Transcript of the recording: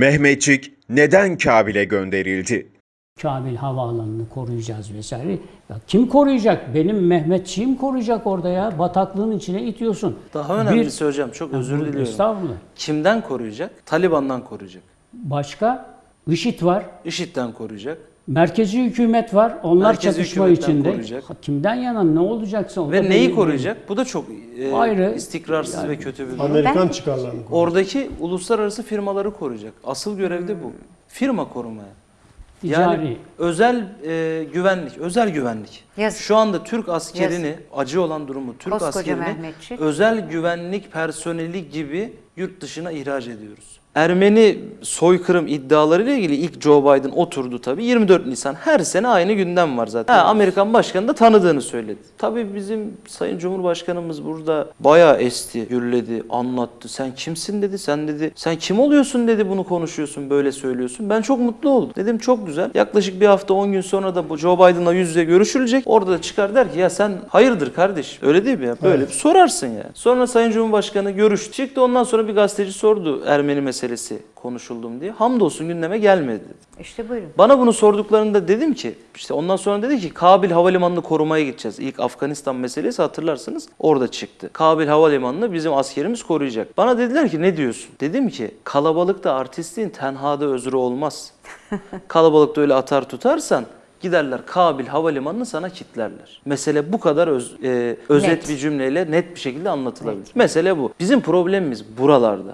Mehmetçik neden Kabil'e gönderildi? Kabil Havaalanı'nı koruyacağız vesaire. Ya kim koruyacak? Benim Mehmetçiğim koruyacak orada ya. Bataklığın içine itiyorsun. Daha önemlisi hocam çok özür diliyorum. Estağfurullah. Kimden koruyacak? Taliban'dan koruyacak. Başka IŞİD var. IŞİD'den koruyacak. Merkezi hükümet var. Onlar Merkezi çatışma içinde. koruyacak. Kimden yana ne olacaksa Ve neyi koruyacak? Bu da çok e, Ayrı. istikrarsız ve kötü bir durum. Amerikan çıkarlarını koruyor. Oradaki uluslararası firmaları koruyacak. Asıl görev de bu. Firma korumaya. Yani Ticari. özel e, güvenlik, özel güvenlik. Yazık. Şu anda Türk askerini, acı olan durumu Türk Koskoca askerini Mehmetçik. özel güvenlik personeli gibi yurt dışına ihraç ediyoruz. Ermeni soykırım iddialarıyla ilgili ilk Joe Biden oturdu tabii. 24 Nisan her sene aynı gündem var zaten. Ha, Amerikan başkanı da tanıdığını söyledi. Tabii bizim Sayın Cumhurbaşkanımız burada bayağı esti, gürledi, anlattı. Sen kimsin dedi, sen dedi, sen kim oluyorsun dedi bunu konuşuyorsun, böyle söylüyorsun. Ben çok mutlu oldum. Dedim çok güzel. Yaklaşık bir hafta 10 gün sonra da bu Joe Biden'la yüz yüze görüşülecek. Orada da çıkar der ki ya sen hayırdır kardeş? Öyle değil mi ya? Böyle bir sorarsın ya. Sonra Sayın Cumhurbaşkanı görüştü. Çıktı ondan sonra bir gazeteci sordu Ermeni meselesi konuşuldum diye. Hamdolsun gündeme gelmedi dedi. İşte buyurun. Bana bunu sorduklarında dedim ki işte ondan sonra dedi ki Kabil Havalimanı'nı korumaya gideceğiz. İlk Afganistan meselesi hatırlarsınız orada çıktı. Kabil Havalimanı'nı bizim askerimiz koruyacak. Bana dediler ki ne diyorsun? Dedim ki kalabalıkta artistliğin tenhada özrü olmaz. Kalabalıkta öyle atar tutarsan giderler Kabil Havalimanı'nı sana kitlerler. Mesele bu kadar öz- e, özet Net. bir cümleyle net bir şekilde anlatılabilir. Mesele bu. Bizim problemimiz buralarda.